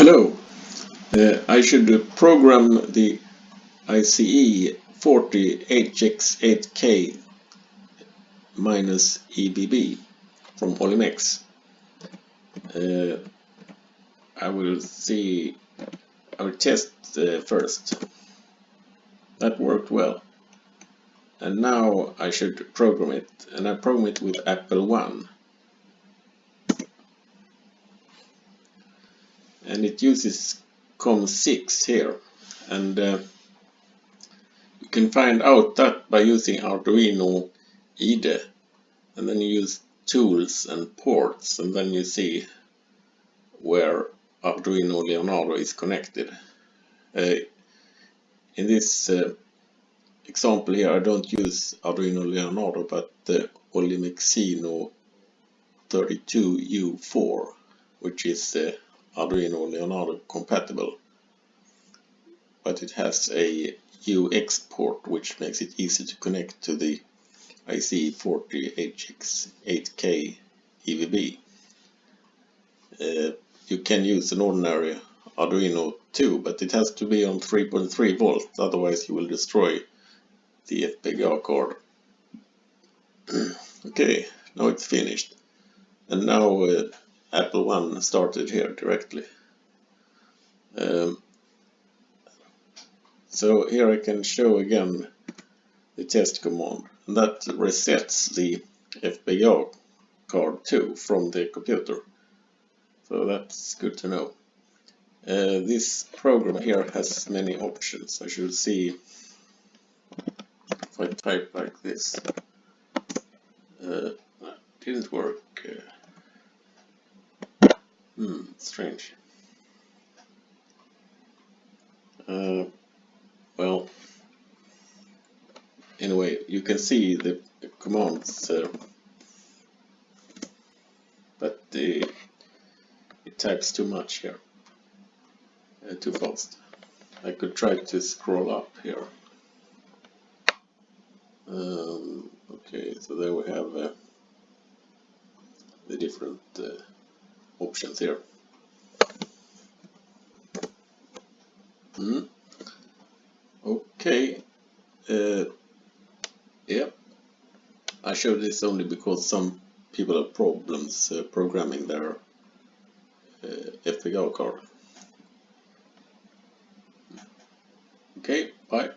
Hello, uh, I should program the ICE 40HX8K minus EVB from Olimex. Uh, I will see, I will test uh, first. That worked well. And now I should program it, and I program it with Apple One. And it uses COM6 here and uh, you can find out that by using Arduino IDE and then you use tools and ports and then you see where Arduino Leonardo is connected. Uh, in this uh, example here I don't use Arduino Leonardo but the Olimexino 32U4 which is uh, Arduino Leonardo compatible but it has a UEXT port which makes it easy to connect to the ICE40HX8K EVB. Uh, you can use an ordinary Arduino too, but it has to be on 3.3 volts, otherwise you will destroy the FPGA card. okay, now it's finished. And now uh, Apple One started here directly. Um, so here I can show again the test command and that resets the FPGA card too from the computer. So that's good to know. Uh, this program here has many options. I should see if I type like this. Uh, didn't work. Hmm, strange. Uh, well, anyway, you can see the commands, uh, but the, it types too much here, uh, too fast. I could try to scroll up here. Um, okay, so there we have uh, the different uh, options here. Mm. Okay. Uh, yeah. I show this only because some people have problems uh, programming their uh, FPGA card. Okay, bye.